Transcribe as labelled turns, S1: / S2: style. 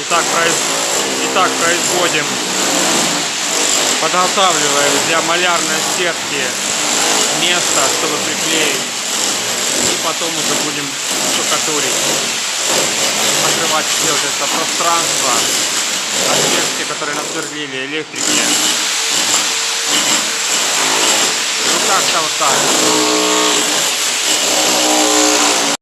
S1: Итак, произ... Итак, производим, подготавливаем для малярной сетки место, чтобы приклеить. И потом уже будем штукатурить. Открывать все вот это пространство, отверстия, которые насверлили электрики. Ну как-то вот так.